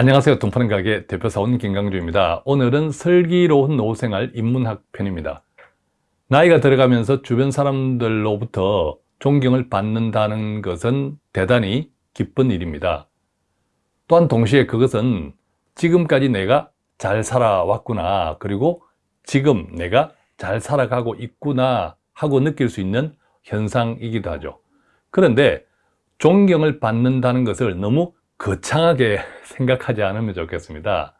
안녕하세요. 동파는 가게 대표사원 김강주입니다. 오늘은 슬기로운 노후생활 인문학 편입니다. 나이가 들어가면서 주변 사람들로부터 존경을 받는다는 것은 대단히 기쁜 일입니다. 또한 동시에 그것은 지금까지 내가 잘 살아왔구나 그리고 지금 내가 잘 살아가고 있구나 하고 느낄 수 있는 현상이기도 하죠. 그런데 존경을 받는다는 것을 너무 거창하게 생각하지 않으면 좋겠습니다.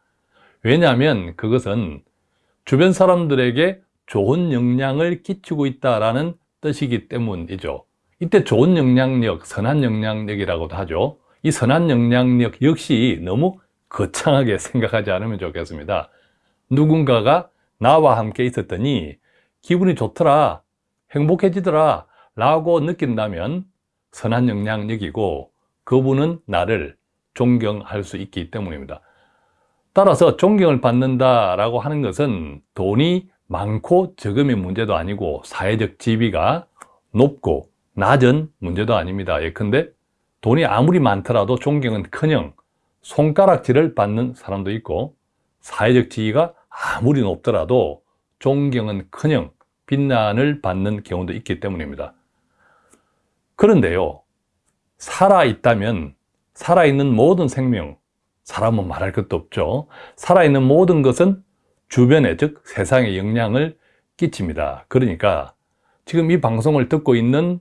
왜냐하면 그것은 주변 사람들에게 좋은 영향을 끼치고 있다는 뜻이기 때문이죠. 이때 좋은 영향력, 선한 영향력이라고도 하죠. 이 선한 영향력 역시 너무 거창하게 생각하지 않으면 좋겠습니다. 누군가가 나와 함께 있었더니 기분이 좋더라 행복해지더라 라고 느낀다면 선한 영향력이고 그분은 나를 존경할 수 있기 때문입니다. 따라서 존경을 받는다라고 하는 것은 돈이 많고 적음의 문제도 아니고 사회적 지위가 높고 낮은 문제도 아닙니다. 예컨대 돈이 아무리 많더라도 존경은 커녕 손가락질을 받는 사람도 있고 사회적 지위가 아무리 높더라도 존경은 커녕 비난을 받는 경우도 있기 때문입니다. 그런데요 살아있다면 살아있는 모든 생명 사람은 말할 것도 없죠. 살아있는 모든 것은 주변에 즉 세상에 영향을 끼칩니다. 그러니까 지금 이 방송을 듣고 있는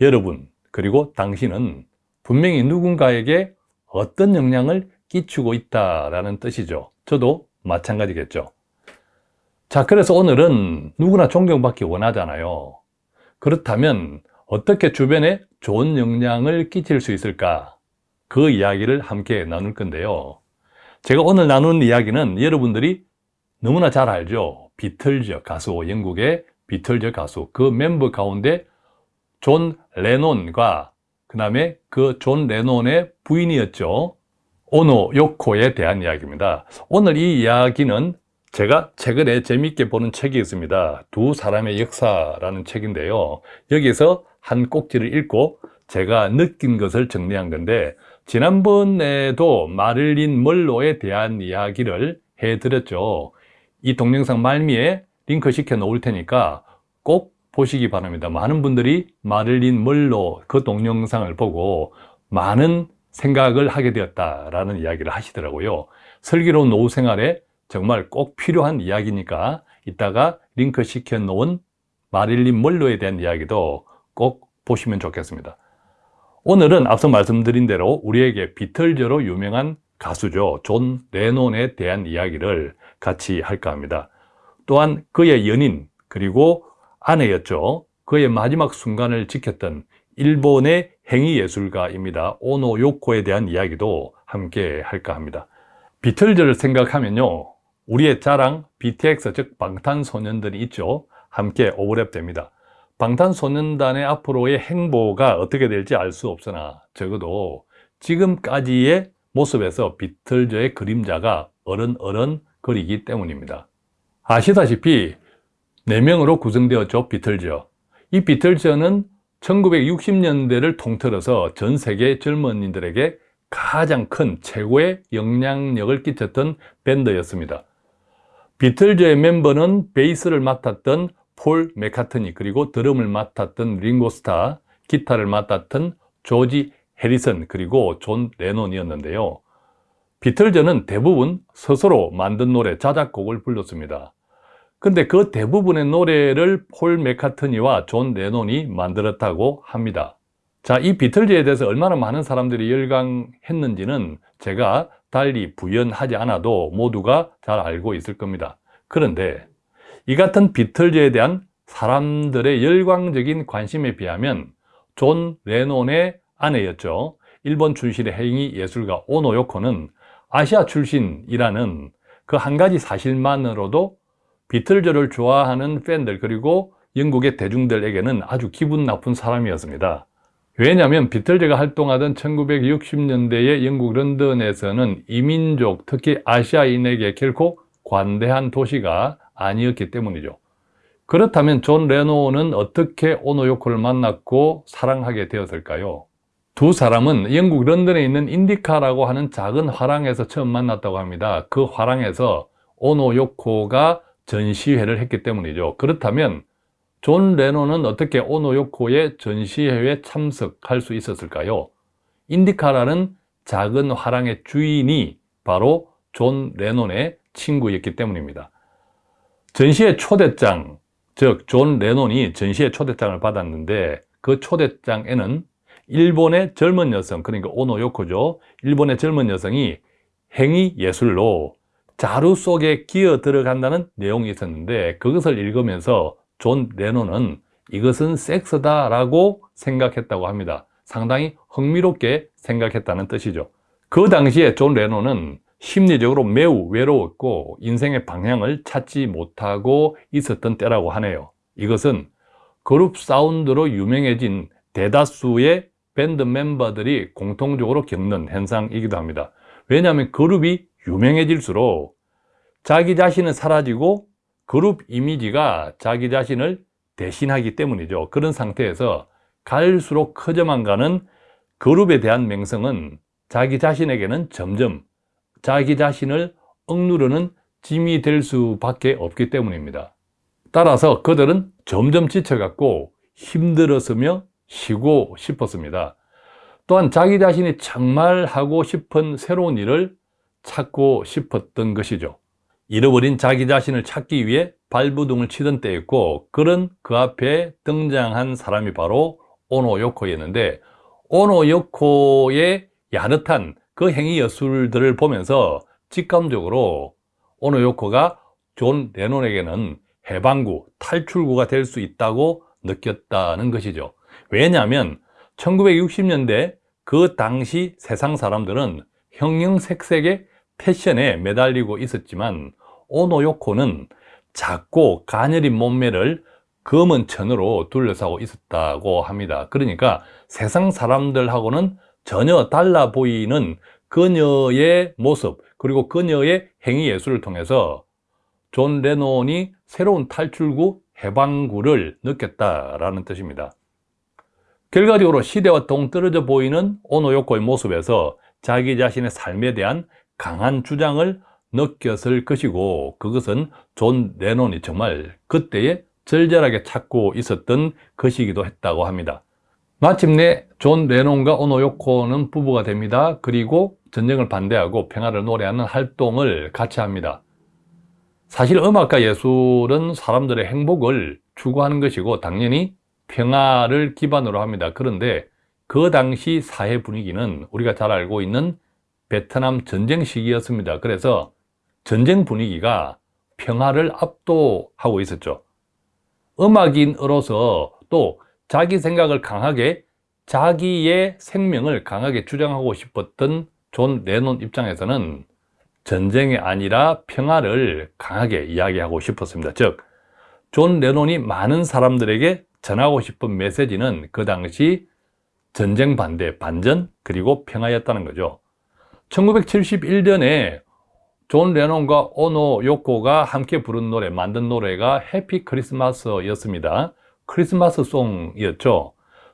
여러분 그리고 당신은 분명히 누군가에게 어떤 영향을 끼치고 있다라는 뜻이죠. 저도 마찬가지겠죠. 자 그래서 오늘은 누구나 존경받기 원하잖아요. 그렇다면 어떻게 주변에 좋은 영향을 끼칠 수 있을까 그 이야기를 함께 나눌 건데요. 제가 오늘 나누는 이야기는 여러분들이 너무나 잘 알죠. 비틀즈 가수 영국의 비틀즈 가수 그 멤버 가운데 존 레논과 그 다음에 그 존 레논의 부인이었죠. 오노 요코에 대한 이야기입니다. 오늘 이 이야기는 제가 최근에 재미있게 보는 책이 있습니다. 두 사람의 역사라는 책인데요. 여기서 한 꼭지를 읽고 제가 느낀 것을 정리한 건데 지난번에도 마릴린 먼로에 대한 이야기를 해드렸죠. 이 동영상 말미에 링크 시켜 놓을 테니까 꼭 보시기 바랍니다. 많은 분들이 마릴린 먼로 그 동영상을 보고 많은 생각을 하게 되었다라는 이야기를 하시더라고요. 슬기로운 노후 생활에 정말 꼭 필요한 이야기니까 이따가 링크 시켜 놓은 마릴린 먼로에 대한 이야기도 꼭 보시면 좋겠습니다 오늘은 앞서 말씀드린 대로 우리에게 비틀즈로 유명한 가수죠. 존 레논에 대한 이야기를 같이 할까 합니다. 또한 그의 연인 그리고 아내였죠. 그의 마지막 순간을 지켰던 일본의 행위예술가입니다. 오노 요코에 대한 이야기도 함께 할까 합니다. 비틀즈를 생각하면요. 우리의 자랑 BTX 즉 방탄소년단이 있죠. 함께 오버랩 됩니다 방탄소년단의 앞으로의 행보가 어떻게 될지 알 수 없으나 적어도 지금까지의 모습에서 비틀즈의 그림자가 어른어른 거리기 때문입니다. 아시다시피 4명으로 구성되었죠 비틀즈 이 비틀즈는 1960년대를 통틀어서 전 세계 젊은이들에게 가장 큰 최고의 영향력을 끼쳤던 밴드였습니다. 비틀즈의 멤버는 베이스를 맡았던 폴 매카트니 그리고 드럼을 맡았던 링고 스타 기타를 맡았던 조지 해리슨 그리고 존 레논이었는데요. 비틀즈는 대부분 스스로 만든 노래 자작곡을 불렀습니다. 근데 그 대부분의 노래를 폴 매카트니와 존 레논이 만들었다고 합니다. 자, 이 비틀즈에 대해서 얼마나 많은 사람들이 열광했는지는 제가 달리 부연하지 않아도 모두가 잘 알고 있을 겁니다. 그런데 이 같은 비틀즈에 대한 사람들의 열광적인 관심에 비하면 존 레논의 아내였죠. 일본 출신의 행위 예술가 오노 요코는 아시아 출신이라는 그 한 가지 사실만으로도 비틀즈를 좋아하는 팬들 그리고 영국의 대중들에게는 아주 기분 나쁜 사람이었습니다. 왜냐하면 비틀즈가 활동하던 1960년대의 영국 런던에서는 이민족 특히 아시아인에게 결코 관대한 도시가 아니었기 때문이죠 그렇다면 존 레논은 어떻게 오노 요코를 만났고 사랑하게 되었을까요? 두 사람은 영국 런던에 있는 인디카라고 하는 작은 화랑에서 처음 만났다고 합니다. 그 화랑에서 오노 요코가 전시회를 했기 때문이죠. 그렇다면 존 레논은 어떻게 오노 요코의 전시회에 참석할 수 있었을까요? 인디카라는 작은 화랑의 주인이 바로 존 레논의 친구였기 때문입니다. 전시회 초대장, 즉 존 레논이 전시회 초대장을 받았는데 그 초대장에는 일본의 젊은 여성, 그러니까 오노 요코죠. 일본의 젊은 여성이 행위 예술로 자루 속에 기어 들어간다는 내용이 있었는데 그것을 읽으면서 존 레논은 이것은 섹스다 라고 생각했다고 합니다. 상당히 흥미롭게 생각했다는 뜻이죠. 그 당시에 존 레논은 심리적으로 매우 외로웠고 인생의 방향을 찾지 못하고 있었던 때라고 하네요. 이것은 그룹 사운드로 유명해진 대다수의 밴드 멤버들이 공통적으로 겪는 현상이기도 합니다. 왜냐하면 그룹이 유명해질수록 자기 자신은 사라지고 그룹 이미지가 자기 자신을 대신하기 때문이죠. 그런 상태에서 갈수록 커져만 가는 그룹에 대한 명성은 자기 자신에게는 점점 자기 자신을 억누르는 짐이 될 수밖에 없기 때문입니다. 따라서 그들은 점점 지쳐갔고 힘들었으며 쉬고 싶었습니다. 또한 자기 자신이 정말 하고 싶은 새로운 일을 찾고 싶었던 것이죠. 잃어버린 자기 자신을 찾기 위해 발부둥을 치던 때였고 그런 그 앞에 등장한 사람이 바로 오노 요코였는데 오노 요코의 야릇한 그 행위 예술들을 보면서 직감적으로 오노 요코가 존 레논에게는 해방구, 탈출구가 될 수 있다고 느꼈다는 것이죠. 왜냐하면 1960년대 그 당시 세상 사람들은 형형색색의 패션에 매달리고 있었지만 오노요코는 작고 가녀린 몸매를 검은 천으로 둘러싸고 있었다고 합니다. 그러니까 세상 사람들하고는 전혀 달라 보이는 그녀의 모습 그리고 그녀의 행위 예술을 통해서 존 레논이 새로운 탈출구 해방구를 느꼈다라는 뜻입니다. 결과적으로 시대와 동떨어져 보이는 오노요코의 모습에서 자기 자신의 삶에 대한 강한 주장을 느꼈을 것이고 그것은 존 레논이 정말 그때에 절절하게 찾고 있었던 것이기도 했다고 합니다. 마침내 존 레논과 오노요코는 부부가 됩니다. 그리고 전쟁을 반대하고 평화를 노래하는 활동을 같이 합니다. 사실 음악과 예술은 사람들의 행복을 추구하는 것이고 당연히 평화를 기반으로 합니다. 그런데 그 당시 사회 분위기는 우리가 잘 알고 있는 베트남 전쟁 시기였습니다. 그래서 전쟁 분위기가 평화를 압도하고 있었죠. 음악인으로서 또 자기 생각을 강하게 자기의 생명을 강하게 주장하고 싶었던 존 레논 입장에서는 전쟁이 아니라 평화를 강하게 이야기하고 싶었습니다. 즉, 존 레논이 많은 사람들에게 전하고 싶은 메시지는 그 당시 전쟁 반대, 반전, 그리고 평화였다는 거죠. 1971년에 존 레논과 오노 요코가 함께 부른 노래, 만든 노래가 Happy Christmas였습니다. 크리스마스 song이었죠.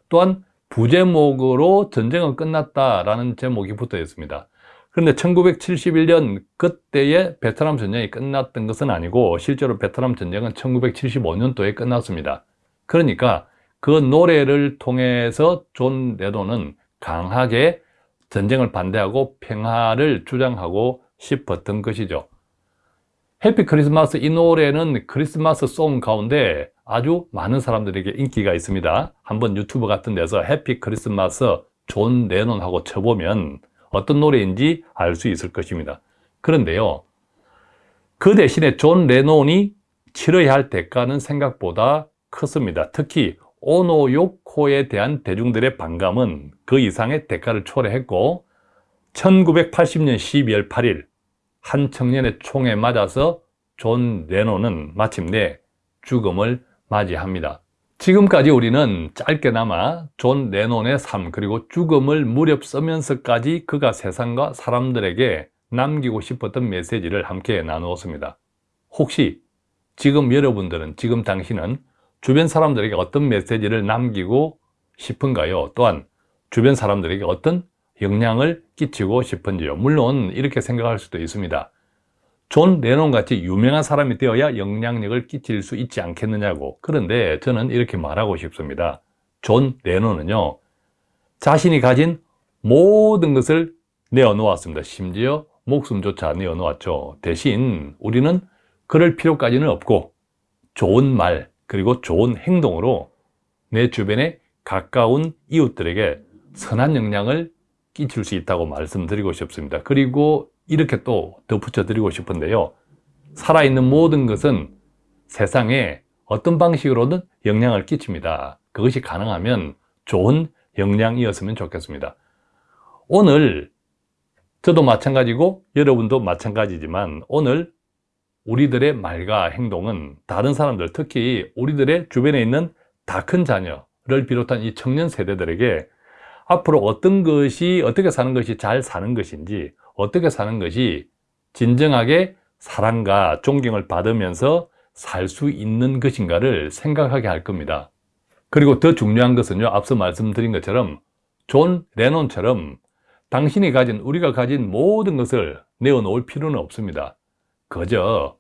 또한 부제목으로 전쟁은 끝났다라는 제목이 붙어 있습니다. 그런데 1971년 그때의 베트남 전쟁이 끝났던 것은 아니고 실제로 베트남 전쟁은 1975년도에 끝났습니다. 그러니까 그 노래를 통해서 존 레논은 강하게 전쟁을 반대하고 평화를 주장하고 싶었던 것이죠. Happy Christmas 이 노래는 크리스마스 song 가운데 아주 많은 사람들에게 인기가 있습니다. 한번 유튜브 같은 데서 Happy Christmas 존 레논하고 쳐보면 어떤 노래인지 알 수 있을 것입니다. 그런데요, 그 대신에 존 레논이 치러야 할 대가는 생각보다 컸습니다. 특히 오노 요코에 대한 대중들의 반감은 그 이상의 대가를 초래했고 1980년 12월 8일 한 청년의 총에 맞아서 존 레논은 마침내 죽음을 맞이합니다. 지금까지 우리는 짧게나마 존 레논의 삶 그리고 죽음을 무릅쓰면서까지 그가 세상과 사람들에게 남기고 싶었던 메시지를 함께 나누었습니다. 혹시 지금 여러분들은 지금 당신은 주변 사람들에게 어떤 메시지를 남기고 싶은가요? 또한 주변 사람들에게 어떤 영향을 끼치고 싶은지요. 물론 이렇게 생각할 수도 있습니다. 존 레논 같이 유명한 사람이 되어야 영향력을 끼칠 수 있지 않겠느냐고. 그런데 저는 이렇게 말하고 싶습니다. 존 레논은요, 자신이 가진 모든 것을 내어놓았습니다. 심지어 목숨조차 내어놓았죠. 대신 우리는 그럴 필요까지는 없고 좋은 말 그리고 좋은 행동으로 내 주변에 가까운 이웃들에게 선한 영향을 끼칠 수 있다고 말씀드리고 싶습니다. 그리고 이렇게 또 덧붙여 드리고 싶은데요. 살아있는 모든 것은 세상에 어떤 방식으로든 영향을 끼칩니다. 그것이 가능하면 좋은 영향이었으면 좋겠습니다. 오늘 저도 마찬가지고 여러분도 마찬가지지만 오늘 우리들의 말과 행동은 다른 사람들 특히 우리들의 주변에 있는 다 큰 자녀를 비롯한 이 청년 세대들에게 앞으로 어떤 것이 어떻게 사는 것이 잘 사는 것인지 어떻게 사는 것이 진정하게 사랑과 존경을 받으면서 살 수 있는 것인가를 생각하게 할 겁니다. 그리고 더 중요한 것은요, 앞서 말씀드린 것처럼 존 레논처럼 당신이 가진, 우리가 가진 모든 것을 내어놓을 필요는 없습니다. 그저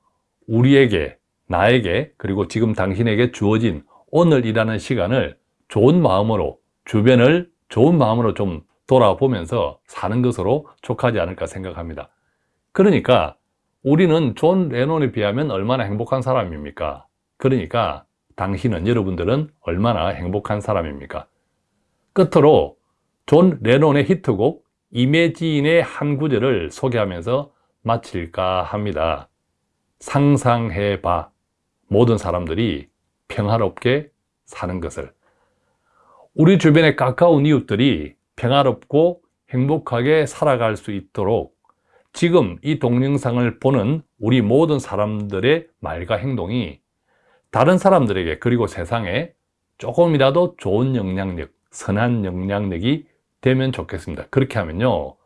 우리에게, 나에게, 그리고 지금 당신에게 주어진 오늘이라는 시간을 좋은 마음으로, 주변을 좋은 마음으로 좀 돌아보면서 사는 것으로 족하지 않을까 생각합니다. 그러니까 우리는 존 레논에 비하면 얼마나 행복한 사람입니까? 그러니까 당신은, 여러분들은 얼마나 행복한 사람입니까? 끝으로 존 레논의 히트곡 이매지인의 한 구절을 소개하면서 마칠까 합니다. 상상해봐. 모든 사람들이 평화롭게 사는 것을. 우리 주변에 가까운 이웃들이 평화롭고 행복하게 살아갈 수 있도록 지금 이 동영상을 보는 우리 모든 사람들의 말과 행동이 다른 사람들에게 그리고 세상에 조금이라도 좋은 영향력, 선한 영향력이 되면 좋겠습니다. 그렇게 하면요.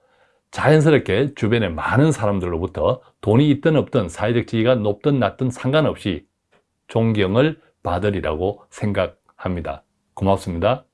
자연스럽게 주변에 많은 사람들로부터 돈이 있든 없든 사회적 지위가 높든 낮든 상관없이 존경을 받으리라고 생각합니다. 고맙습니다.